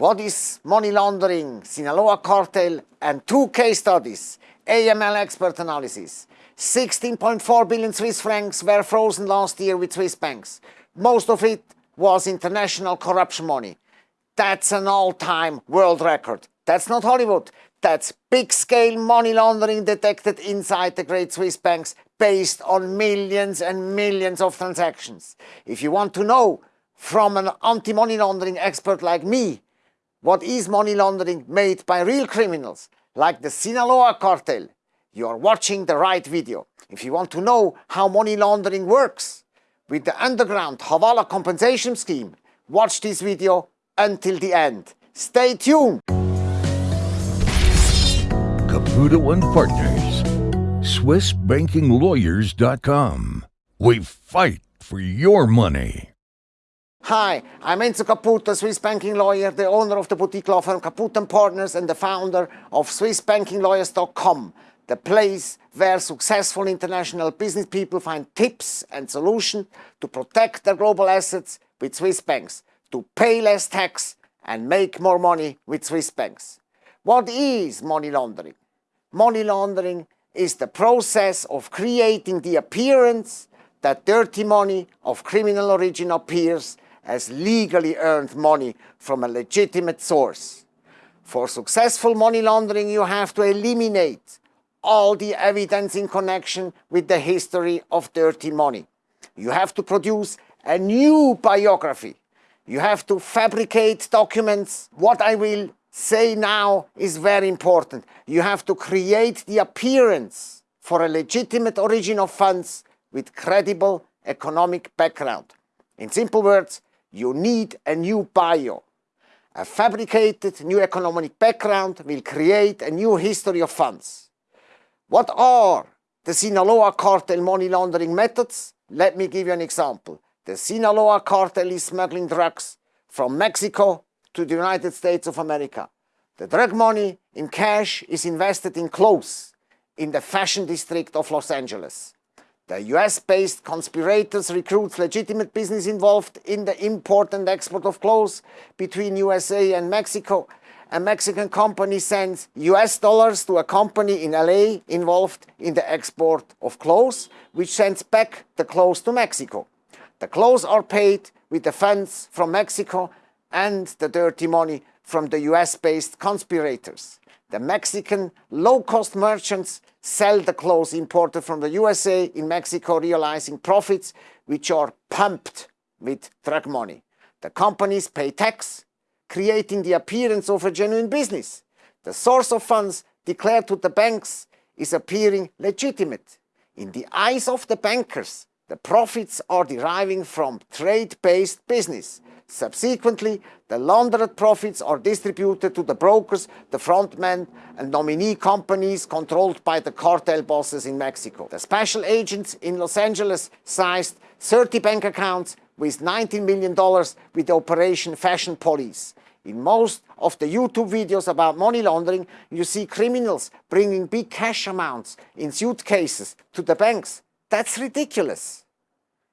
What is money laundering, Sinaloa cartel, and two case studies, AML expert analysis. 16.4 billion Swiss francs were frozen last year with Swiss banks. Most of it was international corruption money. That's an all-time world record. That's not Hollywood. That's big-scale money laundering detected inside the great Swiss banks based on millions and millions of transactions. If you want to know from an anti-money laundering expert like me what is money laundering made by real criminals, like the Sinaloa cartel? You are watching the right video. If you want to know how money laundering works with the underground Hawala compensation scheme, watch this video until the end. Stay tuned! Caputo and Partners, SwissBankingLawyers.com. We fight for your money. Hi, I'm Enzo Caputo, Swiss banking lawyer, the owner of the boutique law firm Caputo & Partners and the founder of SwissBankingLawyers.com, the place where successful international business people find tips and solutions to protect their global assets with Swiss banks, to pay less tax and make more money with Swiss banks. What is money laundering? Money laundering is the process of creating the appearance that dirty money of criminal origin appears as legally earned money from a legitimate source. For successful money laundering, you have to eliminate all the evidence in connection with the history of dirty money. You have to produce a new biography. You have to fabricate documents. What I will say now is very important. You have to create the appearance for a legitimate origin of funds with credible economic background. In simple words, you need a new bio. A fabricated new economic background will create a new history of funds. What are the Sinaloa cartel money laundering methods? Let me give you an example. The Sinaloa cartel is smuggling drugs from Mexico to the United States of America. The drug money in cash is invested in clothes in the fashion district of Los Angeles. The US-based conspirators recruit legitimate business involved in the import and export of clothes between USA and Mexico. A Mexican company sends US dollars to a company in LA involved in the export of clothes, which sends back the clothes to Mexico. The clothes are paid with the funds from Mexico and the dirty money from the US-based conspirators. The Mexican low-cost merchants sell the clothes imported from the USA in Mexico, realizing profits which are pumped with drug money. The companies pay tax, creating the appearance of a genuine business. The source of funds declared to the banks is appearing legitimate. In the eyes of the bankers, the profits are deriving from trade-based business. Subsequently, the laundered profits are distributed to the brokers, the frontmen and nominee companies controlled by the cartel bosses in Mexico. The special agents in Los Angeles seized 30 bank accounts with $19 million with Operation Fashion Police. In most of the YouTube videos about money laundering, you see criminals bringing big cash amounts in suitcases to the banks. That's ridiculous.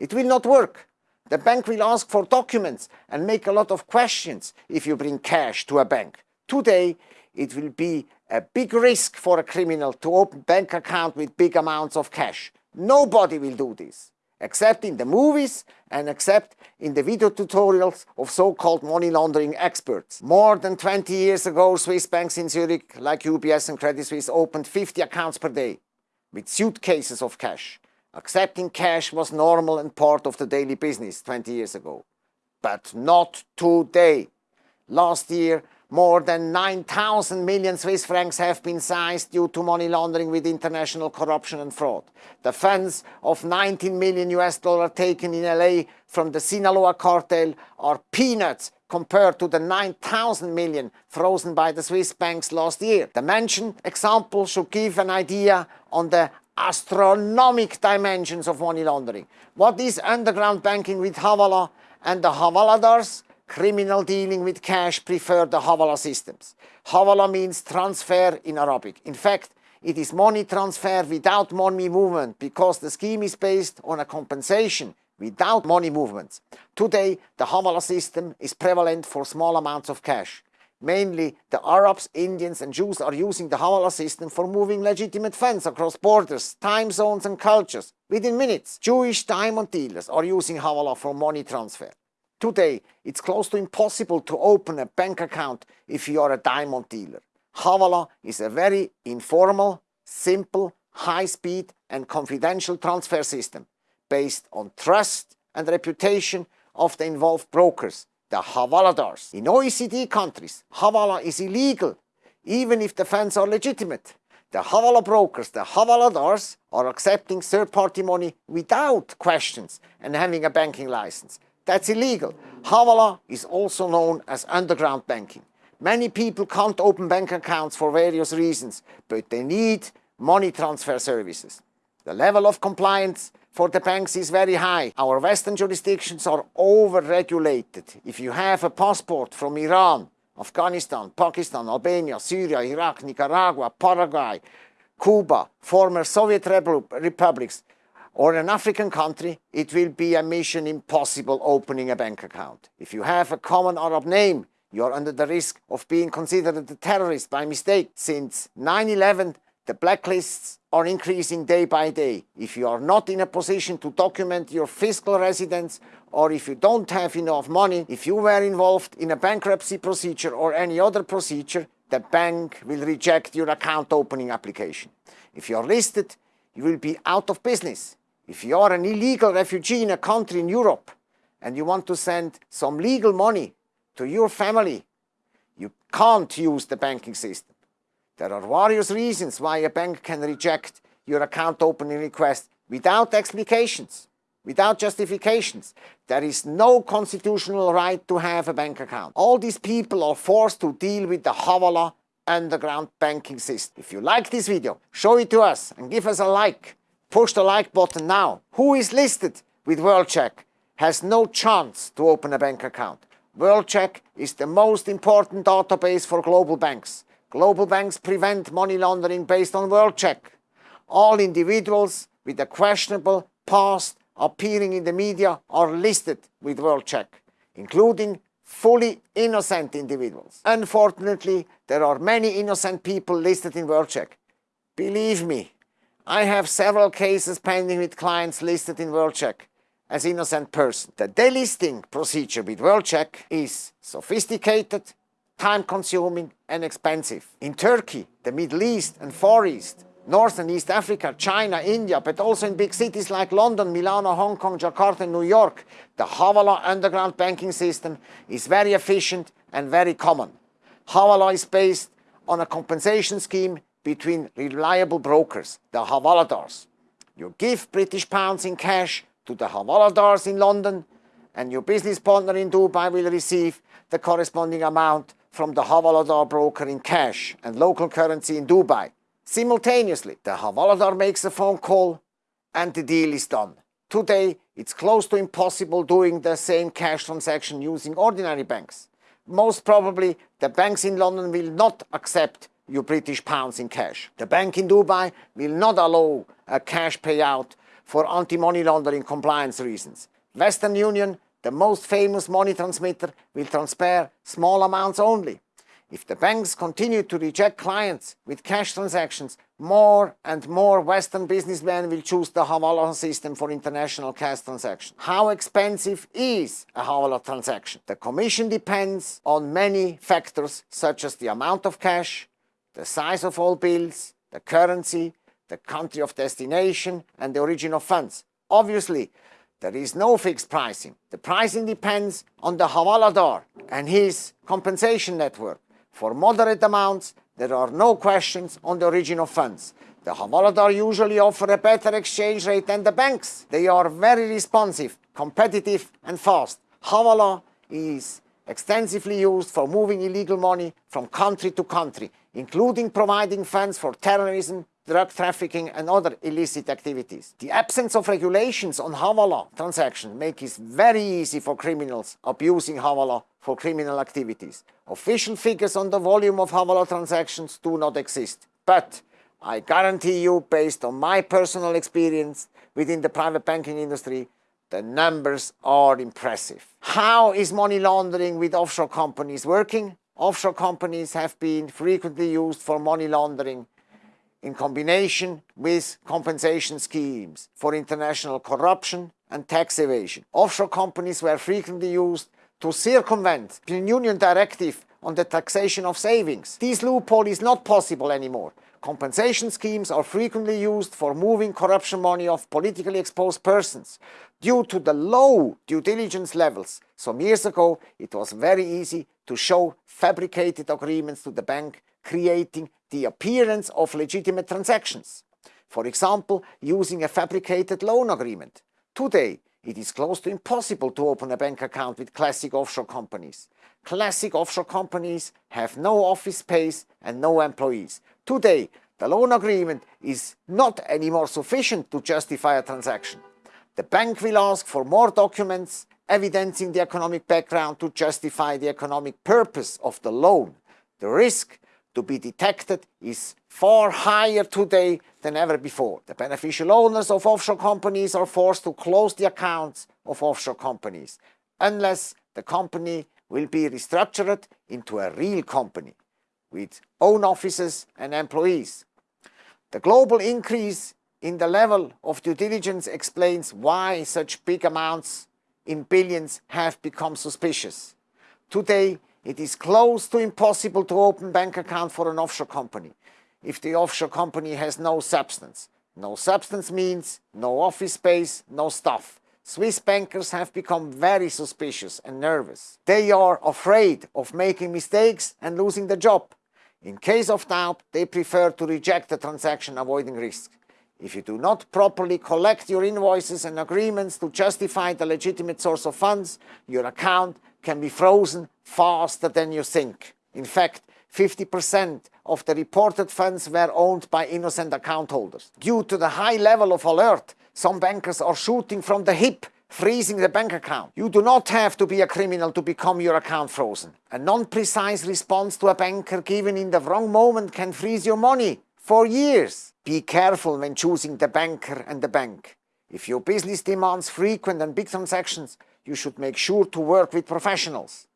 It will not work. The bank will ask for documents and make a lot of questions if you bring cash to a bank. Today, it will be a big risk for a criminal to open bank account with big amounts of cash. Nobody will do this, except in the movies and except in the video tutorials of so-called money laundering experts. More than 20 years ago, Swiss banks in Zurich, like UBS and Credit Suisse, opened 50 accounts per day with suitcases of cash. Accepting cash was normal and part of the daily business 20 years ago. But not today. Last year, more than 9,000 million Swiss francs have been seized due to money laundering with international corruption and fraud. The funds of 19 million US dollar taken in LA from the Sinaloa cartel are peanuts compared to the 9,000 million frozen by the Swiss banks last year. The mentioned example should give an idea on the astronomic dimensions of money laundering. What is underground banking with Hawala and the Hawaladars? Criminal dealing with cash prefer the Hawala systems. Hawala means transfer in Arabic. In fact, it is money transfer without money movement because the scheme is based on a compensation without money movements. Today, the Hawala system is prevalent for small amounts of cash. Mainly, the Arabs, Indians and Jews are using the Hawala system for moving legitimate funds across borders, time zones and cultures. Within minutes, Jewish diamond dealers are using Hawala for money transfer. Today, it's close to impossible to open a bank account if you are a diamond dealer. Hawala is a very informal, simple, high-speed and confidential transfer system based on trust and reputation of the involved brokers, the Havaladars. In OECD countries, Havala is illegal, even if the funds are legitimate. The Havala brokers, the Havaladars, are accepting third-party money without questions and having a banking license. That's illegal. Havala is also known as underground banking. Many people can't open bank accounts for various reasons, but they need money transfer services. The level of compliance for the banks is very high. Our Western jurisdictions are over-regulated. If you have a passport from Iran, Afghanistan, Pakistan, Albania, Syria, Iraq, Nicaragua, Paraguay, Cuba, former Soviet republics, or an African country, it will be a mission impossible opening a bank account. If you have a common Arab name, you are under the risk of being considered a terrorist by mistake. Since 9-11, the blacklists are increasing day by day. If you are not in a position to document your fiscal residence or if you don't have enough money, if you were involved in a bankruptcy procedure or any other procedure, the bank will reject your account opening application. If you are listed, you will be out of business. If you are an illegal refugee in a country in Europe and you want to send some legal money to your family, you can't use the banking system. There are various reasons why a bank can reject your account opening request without explications, without justifications. There is no constitutional right to have a bank account. All these people are forced to deal with the Havala underground banking system. If you like this video, show it to us and give us a like. Push the like button now. Who is listed with WorldCheck has no chance to open a bank account. WorldCheck is the most important database for global banks. Global banks prevent money laundering based on WorldCheck. All individuals with a questionable past appearing in the media are listed with WorldCheck, including fully innocent individuals. Unfortunately, there are many innocent people listed in WorldCheck. Believe me, I have several cases pending with clients listed in WorldCheck as innocent person. The delisting procedure with WorldCheck is sophisticated, time-consuming and expensive. In Turkey, the Middle East and Far East, North and East Africa, China, India, but also in big cities like London, Milano, Hong Kong, Jakarta and New York, the Havala underground banking system is very efficient and very common. Havala is based on a compensation scheme between reliable brokers, the Havaladars. You give British pounds in cash to the Havaladars in London and your business partner in Dubai will receive the corresponding amount from the Havaladar broker in cash and local currency in Dubai. Simultaneously, the Havaladar makes a phone call and the deal is done. Today, it's close to impossible doing the same cash transaction using ordinary banks. Most probably, the banks in London will not accept your British pounds in cash. The bank in Dubai will not allow a cash payout for anti-money laundering compliance reasons. Western Union the most famous money transmitter will transfer small amounts only. If the banks continue to reject clients with cash transactions, more and more Western businessmen will choose the Hawala system for international cash transactions. How expensive is a Hawala transaction? The commission depends on many factors such as the amount of cash, the size of all bills, the currency, the country of destination and the origin of funds. Obviously, there is no fixed pricing. The pricing depends on the Havaladar and his compensation network. For moderate amounts, there are no questions on the origin of funds. The Havaladar usually offer a better exchange rate than the banks. They are very responsive, competitive and fast. Havala is extensively used for moving illegal money from country to country, including providing funds for terrorism, drug trafficking and other illicit activities. The absence of regulations on Havala transactions makes it very easy for criminals abusing Havala for criminal activities. Official figures on the volume of Havala transactions do not exist, but I guarantee you, based on my personal experience within the private banking industry, the numbers are impressive. How is money laundering with offshore companies working? offshore companies have been frequently used for money laundering in combination with compensation schemes for international corruption and tax evasion. Offshore companies were frequently used to circumvent the Union directive on the taxation of savings. This loophole is not possible anymore. Compensation schemes are frequently used for moving corruption money of politically exposed persons. Due to the low due diligence levels, some years ago it was very easy to show fabricated agreements to the bank creating the appearance of legitimate transactions. For example, using a fabricated loan agreement. Today, it is close to impossible to open a bank account with classic offshore companies. Classic offshore companies have no office space and no employees. Today, the loan agreement is not anymore sufficient to justify a transaction. The bank will ask for more documents evidencing the economic background to justify the economic purpose of the loan. The risk to be detected is far higher today than ever before. The beneficial owners of offshore companies are forced to close the accounts of offshore companies unless the company will be restructured into a real company with own offices and employees. The global increase in the level of due diligence explains why such big amounts in billions have become suspicious. Today, it is close to impossible to open bank account for an offshore company if the offshore company has no substance. No substance means no office space, no staff. Swiss bankers have become very suspicious and nervous. They are afraid of making mistakes and losing the job. In case of doubt, they prefer to reject the transaction avoiding risk. If you do not properly collect your invoices and agreements to justify the legitimate source of funds, your account can be frozen faster than you think. In fact, 50% of the reported funds were owned by innocent account holders. Due to the high level of alert, some bankers are shooting from the hip freezing the bank account. You do not have to be a criminal to become your account frozen. A non-precise response to a banker given in the wrong moment can freeze your money for years. Be careful when choosing the banker and the bank. If your business demands frequent and big transactions, you should make sure to work with professionals.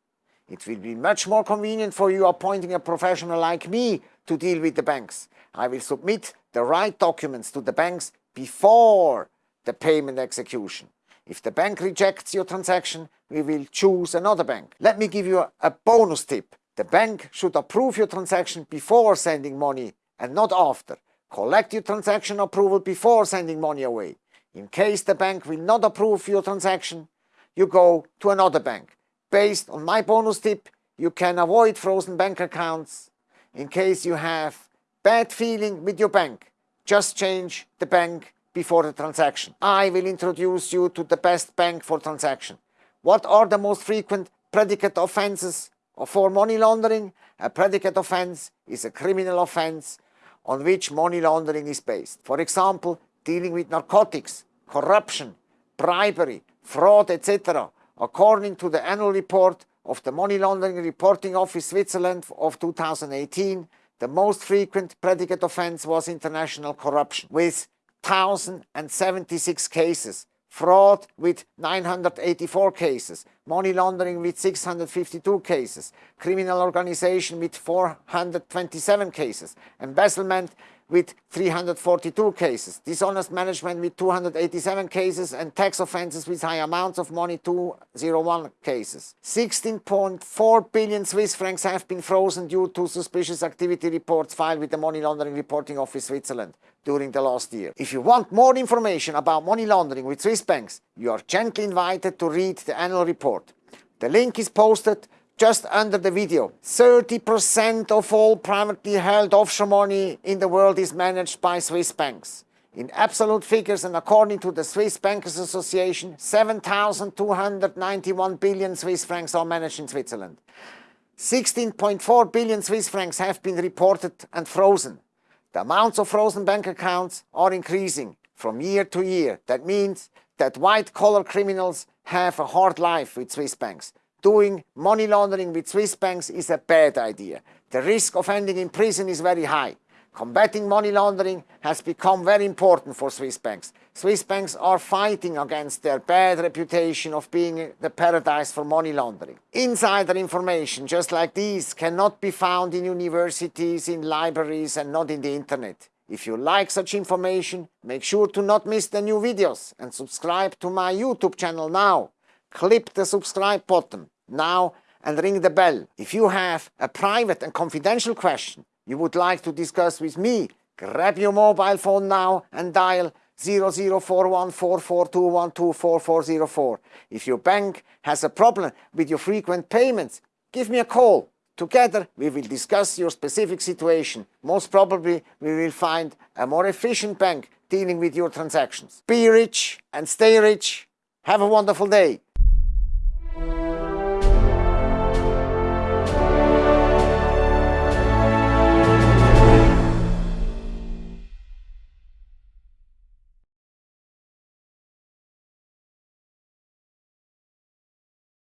It will be much more convenient for you appointing a professional like me to deal with the banks. I will submit the right documents to the banks before the payment execution. If the bank rejects your transaction, we will choose another bank. Let me give you a bonus tip. The bank should approve your transaction before sending money and not after. Collect your transaction approval before sending money away. In case the bank will not approve your transaction, you go to another bank. Based on my bonus tip, you can avoid frozen bank accounts in case you have bad feeling with your bank. Just change the bank before the transaction. I will introduce you to the best bank for transaction. What are the most frequent predicate offenses for money laundering? A predicate offense is a criminal offense on which money laundering is based. For example, dealing with narcotics, corruption, bribery, fraud, etc. According to the annual report of the Money Laundering Reporting Office Switzerland of 2018, the most frequent predicate offense was international corruption, with 1,076 cases, fraud with 984 cases, money laundering with 652 cases, criminal organization with 427 cases, embezzlement with 342 cases, dishonest management with 287 cases, and tax offenses with high amounts of money 201 cases. 16.4 billion Swiss francs have been frozen due to suspicious activity reports filed with the Money Laundering Reporting Office Switzerland during the last year. If you want more information about money laundering with Swiss banks, you are gently invited to read the annual report. The link is posted just under the video. 30% of all privately held offshore money in the world is managed by Swiss banks. In absolute figures and according to the Swiss Bankers Association, 7,291 billion Swiss francs are managed in Switzerland. 16.4 billion Swiss francs have been reported and frozen. The amounts of frozen bank accounts are increasing from year to year. That means that white-collar criminals have a hard life with Swiss banks. Doing money laundering with Swiss banks is a bad idea. The risk of ending in prison is very high. Combating money laundering has become very important for Swiss banks. Swiss banks are fighting against their bad reputation of being the paradise for money laundering. Insider information just like these cannot be found in universities, in libraries and not in the internet. If you like such information, make sure to not miss the new videos and subscribe to my YouTube channel now. Click the subscribe button now and ring the bell. If you have a private and confidential question you would like to discuss with me, grab your mobile phone now and dial 00414421244404. If your bank has a problem with your frequent payments, give me a call. Together we will discuss your specific situation. Most probably we will find a more efficient bank dealing with your transactions. Be rich and stay rich. Have a wonderful day.